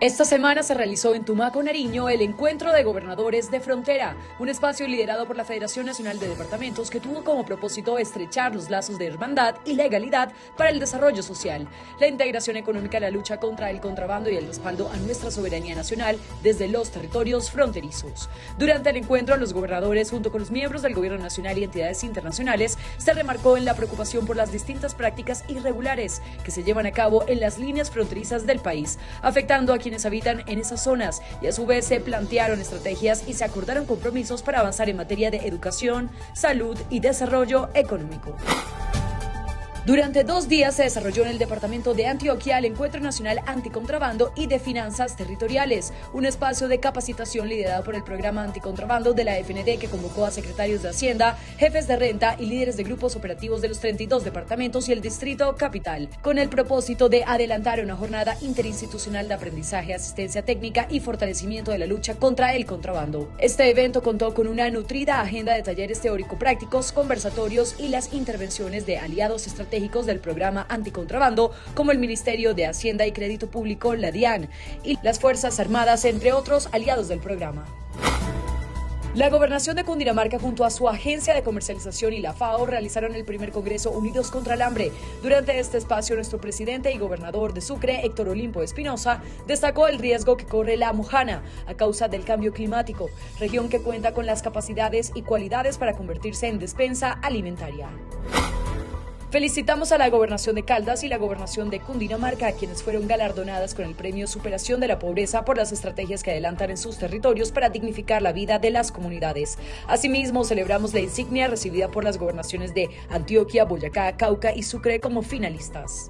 Esta semana se realizó en Tumaco, Nariño, el Encuentro de Gobernadores de Frontera, un espacio liderado por la Federación Nacional de Departamentos que tuvo como propósito estrechar los lazos de hermandad y legalidad para el desarrollo social, la integración económica, la lucha contra el contrabando y el respaldo a nuestra soberanía nacional desde los territorios fronterizos. Durante el encuentro, los gobernadores, junto con los miembros del Gobierno Nacional y entidades internacionales, se remarcó en la preocupación por las distintas prácticas irregulares que se llevan a cabo en las líneas fronterizas del país, afectando a quienes habitan en esas zonas y a su vez se plantearon estrategias y se acordaron compromisos para avanzar en materia de educación, salud y desarrollo económico. Durante dos días se desarrolló en el departamento de Antioquia el Encuentro Nacional Anticontrabando y de Finanzas Territoriales, un espacio de capacitación liderado por el programa Anticontrabando de la FND que convocó a secretarios de Hacienda, jefes de renta y líderes de grupos operativos de los 32 departamentos y el Distrito Capital, con el propósito de adelantar una jornada interinstitucional de aprendizaje, asistencia técnica y fortalecimiento de la lucha contra el contrabando. Este evento contó con una nutrida agenda de talleres teórico-prácticos, conversatorios y las intervenciones de aliados del programa anticontrabando, como el Ministerio de Hacienda y Crédito Público, la DIAN, y las Fuerzas Armadas, entre otros aliados del programa. La gobernación de Cundinamarca junto a su agencia de comercialización y la FAO realizaron el primer Congreso Unidos contra el Hambre. Durante este espacio, nuestro presidente y gobernador de Sucre, Héctor Olimpo Espinosa, destacó el riesgo que corre la Mojana a causa del cambio climático, región que cuenta con las capacidades y cualidades para convertirse en despensa alimentaria. Felicitamos a la Gobernación de Caldas y la Gobernación de Cundinamarca, quienes fueron galardonadas con el premio Superación de la Pobreza por las estrategias que adelantan en sus territorios para dignificar la vida de las comunidades. Asimismo, celebramos la insignia recibida por las gobernaciones de Antioquia, Boyacá, Cauca y Sucre como finalistas.